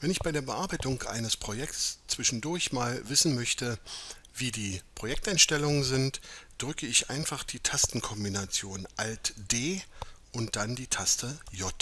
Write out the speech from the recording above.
Wenn ich bei der Bearbeitung eines Projekts zwischendurch mal wissen möchte, wie die Projekteinstellungen sind, drücke ich einfach die Tastenkombination Alt D und dann die Taste J.